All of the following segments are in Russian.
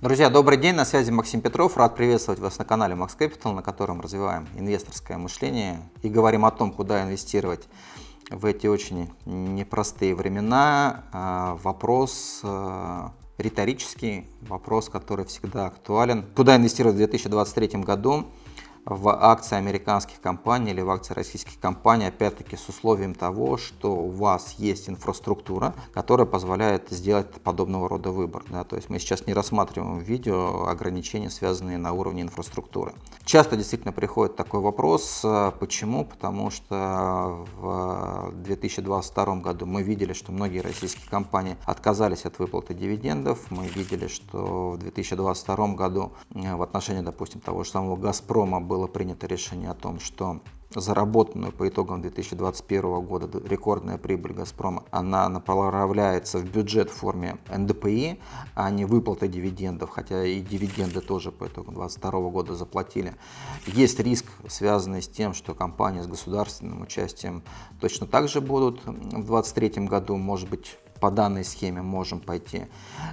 Друзья, добрый день, на связи Максим Петров. Рад приветствовать вас на канале Max Capital, на котором развиваем инвесторское мышление и говорим о том, куда инвестировать в эти очень непростые времена. А, вопрос а, риторический, вопрос, который всегда актуален. Куда инвестировать в 2023 году? В акции американских компаний или в акции российских компаний, опять-таки с условием того, что у вас есть инфраструктура, которая позволяет сделать подобного рода выбор. Да? То есть мы сейчас не рассматриваем в видео ограничения, связанные на уровне инфраструктуры. Часто действительно приходит такой вопрос, почему? Потому что в 2022 году мы видели, что многие российские компании отказались от выплаты дивидендов, мы видели, что в 2022 году в отношении, допустим, того же самого «Газпрома» было принято решение о том, что заработанную по итогам 2021 года рекордная прибыль «Газпрома», она направляется в бюджет в форме НДПИ, а не выплата дивидендов, хотя и дивиденды тоже по итогам 2022 года заплатили. Есть риск, связанный с тем, что компании с государственным участием точно так же будут в 2023 году, может быть, по данной схеме можем пойти,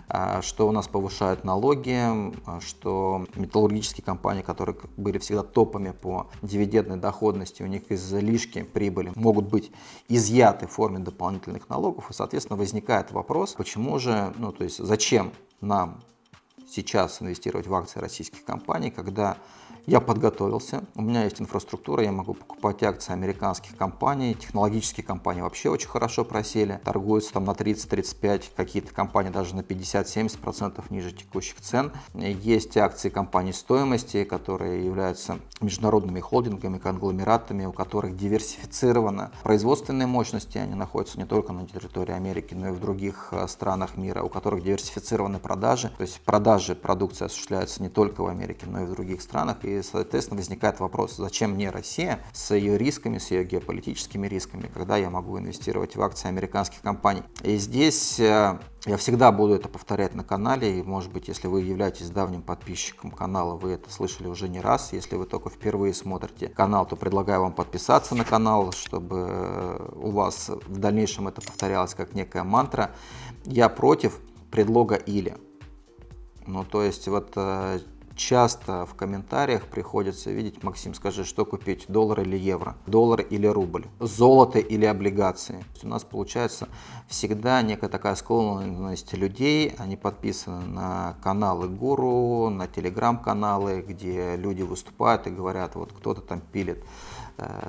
а, что у нас повышают налоги, а, что металлургические компании, которые были всегда топами по дивидендной доходности, у них излишки прибыли могут быть изъяты в форме дополнительных налогов, и, соответственно, возникает вопрос, почему же, ну, то есть зачем нам сейчас инвестировать в акции российских компаний, когда я подготовился, у меня есть инфраструктура, я могу покупать акции американских компаний, технологические компании вообще очень хорошо просели, торгуются там на 30-35, какие-то компании даже на 50-70% ниже текущих цен. Есть акции компаний стоимости, которые являются международными холдингами, конгломератами, у которых диверсифицированы производственные мощности, они находятся не только на территории Америки, но и в других э, странах мира, у которых диверсифицированы продажи, то есть продажи продукции осуществляются не только в Америке, но и в других странах, и соответственно, возникает вопрос, зачем мне Россия с ее рисками, с ее геополитическими рисками, когда я могу инвестировать в акции американских компаний. И здесь э, я всегда буду это повторять на канале, и, может быть, если вы являетесь давним подписчиком канала, вы это слышали уже не раз. Если вы только впервые смотрите канал, то предлагаю вам подписаться на канал, чтобы э, у вас в дальнейшем это повторялось как некая мантра. Я против предлога «или». Ну, то есть, вот э, часто в комментариях приходится видеть, Максим, скажи, что купить, доллар или евро, доллар или рубль, золото или облигации. У нас получается всегда некая такая склонность людей, они подписаны на каналы гуру, на телеграм-каналы, где люди выступают и говорят, вот кто-то там пилит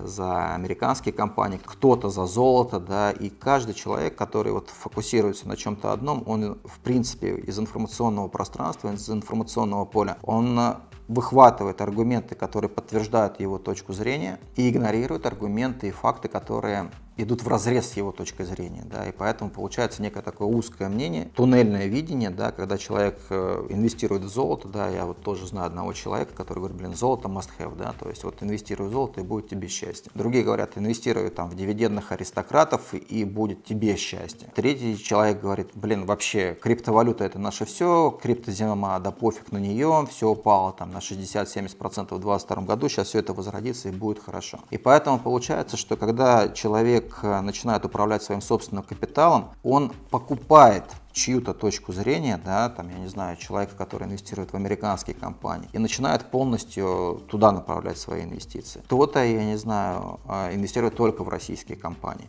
за американские компании, кто-то за золото, да, и каждый человек, который вот фокусируется на чем-то одном, он в принципе из информационного пространства, из информационного поля, он э, выхватывает аргументы, которые подтверждают его точку зрения и игнорирует аргументы и факты, которые идут в разрез с его точкой зрения, да, и поэтому получается некое такое узкое мнение, туннельное видение, да, когда человек э, инвестирует в золото, да, я вот тоже знаю одного человека, который говорит, блин, золото must have, да, то есть вот инвестируй в золото и будет тебе счастье. Другие говорят, инвестируй там в дивидендных аристократов и будет тебе счастье. Третий человек говорит, блин, вообще криптовалюта это наше все, криптозима, да пофиг на нее, все упало там на 60-70% в 2022 году, сейчас все это возродится и будет хорошо. И поэтому получается, что когда человек человек э, начинает управлять своим собственным капиталом, он покупает чью-то точку зрения, да, там, я не знаю, человека, который инвестирует в американские компании, и начинает полностью туда направлять свои инвестиции. Кто-то, я не знаю, э, инвестирует только в российские компании.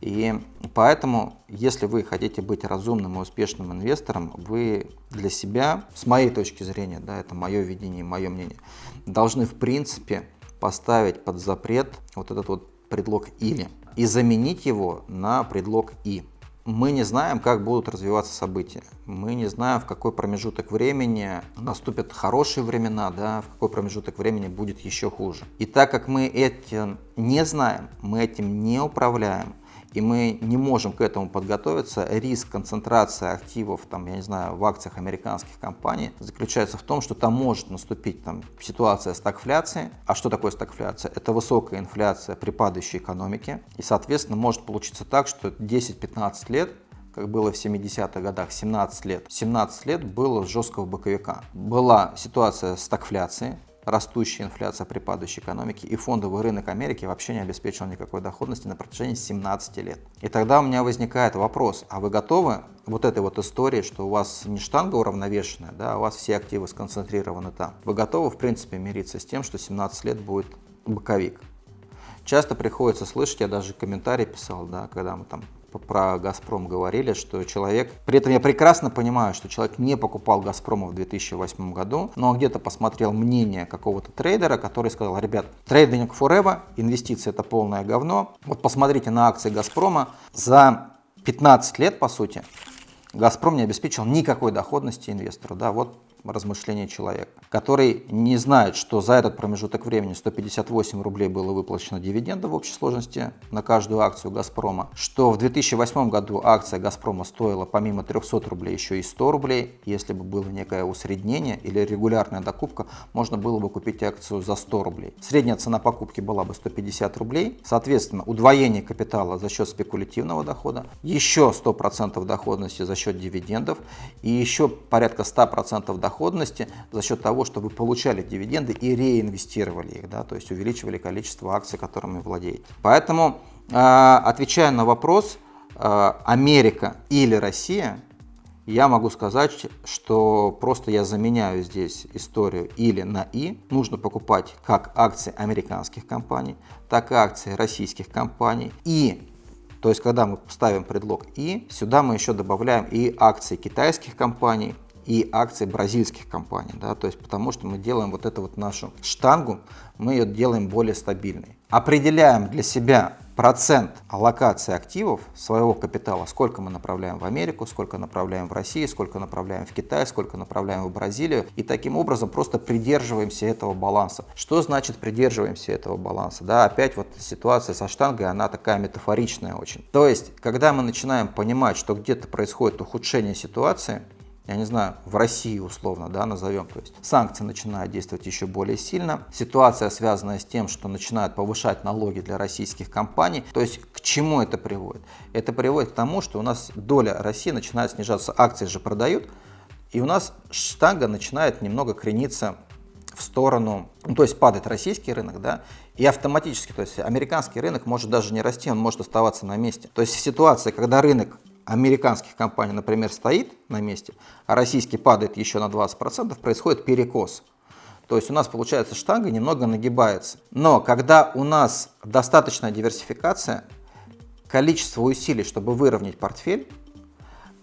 И поэтому, если вы хотите быть разумным и успешным инвестором, вы для себя, с моей точки зрения, да, это мое видение, мое мнение, должны в принципе поставить под запрет вот этот вот предлог «или» и заменить его на предлог «и». Мы не знаем, как будут развиваться события. Мы не знаем, в какой промежуток времени наступят хорошие времена, да, в какой промежуток времени будет еще хуже. И так как мы этим не знаем, мы этим не управляем, и мы не можем к этому подготовиться, риск концентрации активов, там, я не знаю, в акциях американских компаний заключается в том, что там может наступить там, ситуация стагфляции. А что такое стагфляция? Это высокая инфляция при падающей экономике. И, соответственно, может получиться так, что 10-15 лет как было в 70-х годах, 17 лет. 17 лет было жесткого боковика. Была ситуация стагфляции, растущая инфляция при падающей экономике, и фондовый рынок Америки вообще не обеспечил никакой доходности на протяжении 17 лет. И тогда у меня возникает вопрос, а вы готовы вот этой вот истории, что у вас не штанга уравновешенная, да, а у вас все активы сконцентрированы там. Вы готовы, в принципе, мириться с тем, что 17 лет будет боковик? Часто приходится слышать, я даже комментарий писал, да, когда мы там про «Газпром» говорили, что человек... При этом я прекрасно понимаю, что человек не покупал «Газпрома» в 2008 году, но где-то посмотрел мнение какого-то трейдера, который сказал, ребят, трейдинг forever, инвестиции это полное говно. Вот посмотрите на акции «Газпрома». За 15 лет, по сути, «Газпром» не обеспечил никакой доходности инвестору. Да, вот размышления человека, который не знает, что за этот промежуток времени 158 рублей было выплачено дивидендов в общей сложности на каждую акцию «Газпрома», что в 2008 году акция «Газпрома» стоила помимо 300 рублей еще и 100 рублей. Если бы было некое усреднение или регулярная докупка, можно было бы купить акцию за 100 рублей. Средняя цена покупки была бы 150 рублей. Соответственно, удвоение капитала за счет спекулятивного дохода, еще 100% доходности за счет дивидендов и еще порядка 100% дохода доходности за счет того, что вы получали дивиденды и реинвестировали их, да, то есть увеличивали количество акций, которыми владеете. Поэтому, а, отвечая на вопрос, а, Америка или Россия, я могу сказать, что просто я заменяю здесь историю или на «и». Нужно покупать как акции американских компаний, так и акции российских компаний. И, то есть, когда мы ставим предлог «и», сюда мы еще добавляем и акции китайских компаний, и акции бразильских компаний, да, то есть потому что мы делаем вот эту вот нашу штангу, мы ее делаем более стабильной. Определяем для себя процент аллокации активов своего капитала, сколько мы направляем в Америку, сколько направляем в Россию, сколько направляем в Китай, сколько направляем в Бразилию. И таким образом просто придерживаемся этого баланса. Что значит придерживаемся этого баланса? Да, опять вот ситуация со штангой, она такая метафоричная очень. То есть, когда мы начинаем понимать, что где-то происходит ухудшение ситуации, я не знаю, в России условно, да, назовем, то есть санкции начинают действовать еще более сильно, ситуация связанная с тем, что начинают повышать налоги для российских компаний, то есть к чему это приводит? Это приводит к тому, что у нас доля России начинает снижаться, акции же продают, и у нас штанга начинает немного крениться в сторону, ну, то есть падает российский рынок, да, и автоматически, то есть американский рынок может даже не расти, он может оставаться на месте. То есть ситуация, когда рынок американских компаний, например, стоит на месте, а российский падает еще на 20%, происходит перекос. То есть у нас получается штанга немного нагибается. Но когда у нас достаточная диверсификация, количество усилий, чтобы выровнять портфель,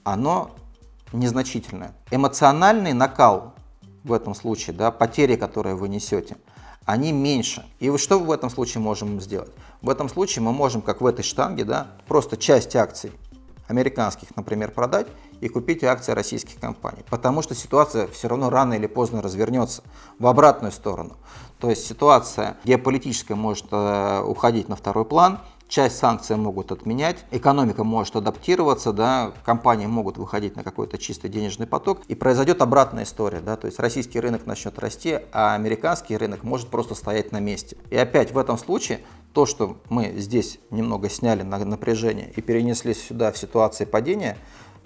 оно незначительное. Эмоциональный накал в этом случае, да, потери, которые вы несете, они меньше. И что в этом случае можем сделать? В этом случае мы можем, как в этой штанге, да, просто часть акций американских, например, продать и купить акции российских компаний. Потому что ситуация все равно рано или поздно развернется в обратную сторону. То есть ситуация геополитическая может э, уходить на второй план, часть санкций могут отменять, экономика может адаптироваться, да, компании могут выходить на какой-то чистый денежный поток, и произойдет обратная история, да, то есть российский рынок начнет расти, а американский рынок может просто стоять на месте. И опять в этом случае то, что мы здесь немного сняли на напряжение и перенесли сюда в ситуации падения,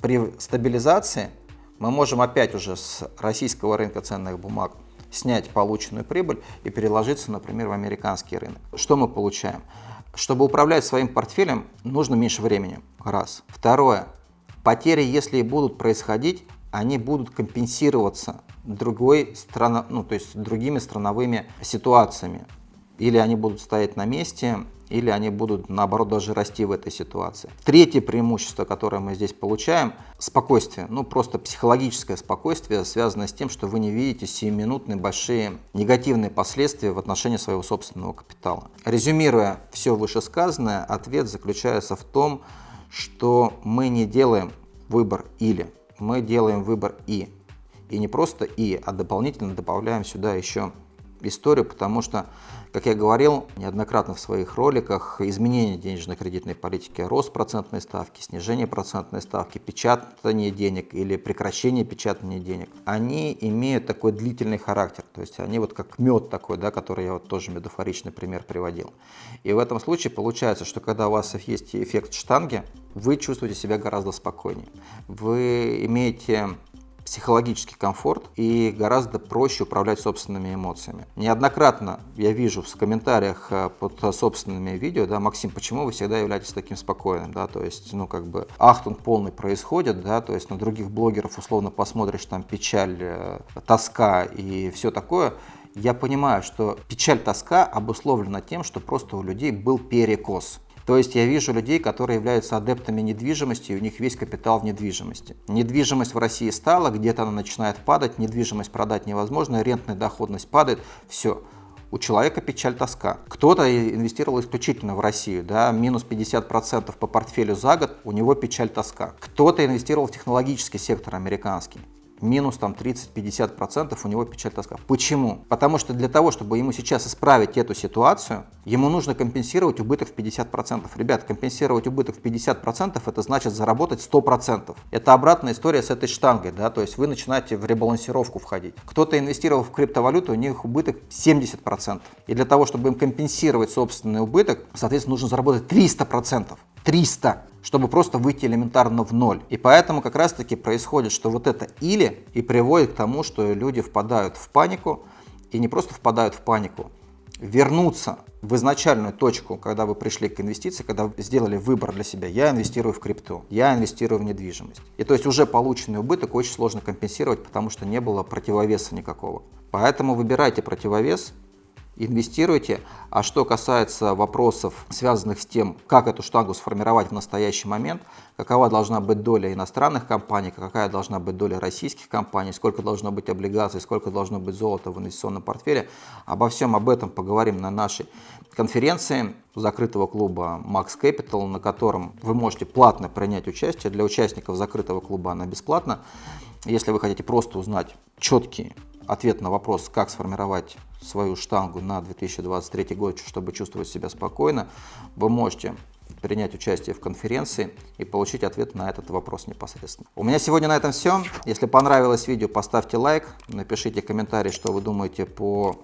при стабилизации мы можем опять уже с российского рынка ценных бумаг снять полученную прибыль и переложиться, например, в американский рынок. Что мы получаем? Чтобы управлять своим портфелем, нужно меньше времени. Раз. Второе. Потери, если и будут происходить, они будут компенсироваться другой страно, ну, то есть другими страновыми ситуациями или они будут стоять на месте, или они будут, наоборот, даже расти в этой ситуации. Третье преимущество, которое мы здесь получаем, спокойствие, ну просто психологическое спокойствие, связанное с тем, что вы не видите сиюминутные большие негативные последствия в отношении своего собственного капитала. Резюмируя все вышесказанное, ответ заключается в том, что мы не делаем выбор или, мы делаем выбор и. И не просто и, а дополнительно добавляем сюда еще историю, потому что, как я говорил неоднократно в своих роликах, изменение денежно-кредитной политики, рост процентной ставки, снижение процентной ставки, печатание денег или прекращение печатания денег, они имеют такой длительный характер, то есть они вот как мед такой, да, который я вот тоже метафоричный пример приводил. И в этом случае получается, что когда у вас есть эффект штанги, вы чувствуете себя гораздо спокойнее. Вы имеете психологический комфорт и гораздо проще управлять собственными эмоциями. Неоднократно я вижу в комментариях э, под собственными видео, да, Максим, почему вы всегда являетесь таким спокойным, да, то есть, ну, как бы, ахтунг полный происходит, да, то есть на других блогеров условно посмотришь, там, печаль, э, тоска и все такое, я понимаю, что печаль, тоска обусловлена тем, что просто у людей был перекос. То есть я вижу людей, которые являются адептами недвижимости, и у них весь капитал в недвижимости. Недвижимость в России стала, где-то она начинает падать, недвижимость продать невозможно, рентная доходность падает, все. У человека печаль, тоска. Кто-то инвестировал исключительно в Россию, да, минус 50% по портфелю за год, у него печаль, тоска. Кто-то инвестировал в технологический сектор американский минус там 30-50% у него печаль тоска. Почему? Потому что для того, чтобы ему сейчас исправить эту ситуацию, ему нужно компенсировать убыток в 50%. Ребят, компенсировать убыток в 50% это значит заработать 100%. Это обратная история с этой штангой, да, то есть вы начинаете в ребалансировку входить. Кто-то инвестировал в криптовалюту, у них убыток 70%. И для того, чтобы им компенсировать собственный убыток, соответственно, нужно заработать 300%. 300 чтобы просто выйти элементарно в ноль. И поэтому как раз таки происходит, что вот это или и приводит к тому, что люди впадают в панику, и не просто впадают в панику, вернуться в изначальную точку, когда вы пришли к инвестиции, когда вы сделали выбор для себя, я инвестирую в крипту, я инвестирую в недвижимость. И то есть уже полученный убыток очень сложно компенсировать, потому что не было противовеса никакого. Поэтому выбирайте противовес, инвестируйте. А что касается вопросов, связанных с тем, как эту штангу сформировать в настоящий момент, какова должна быть доля иностранных компаний, какая должна быть доля российских компаний, сколько должно быть облигаций, сколько должно быть золота в инвестиционном портфеле, обо всем об этом поговорим на нашей конференции закрытого клуба Max Capital, на котором вы можете платно принять участие. Для участников закрытого клуба она бесплатна. Если вы хотите просто узнать четкие ответ на вопрос, как сформировать свою штангу на 2023 год, чтобы чувствовать себя спокойно, вы можете принять участие в конференции и получить ответ на этот вопрос непосредственно. У меня сегодня на этом все. Если понравилось видео, поставьте лайк, напишите комментарий, что вы думаете по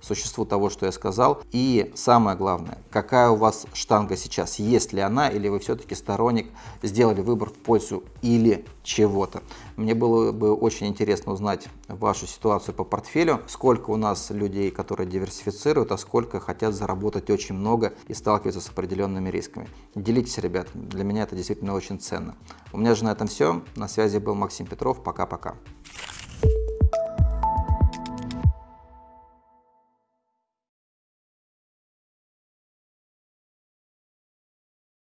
существу того, что я сказал. И самое главное, какая у вас штанга сейчас, есть ли она, или вы все-таки сторонник, сделали выбор в пользу или чего-то. Мне было бы очень интересно узнать вашу ситуацию по портфелю, сколько у нас людей, которые диверсифицируют, а сколько хотят заработать очень много и сталкиваются с определенными рисками. Делитесь, ребят, для меня это действительно очень ценно. У меня же на этом все. На связи был Максим Петров. Пока-пока.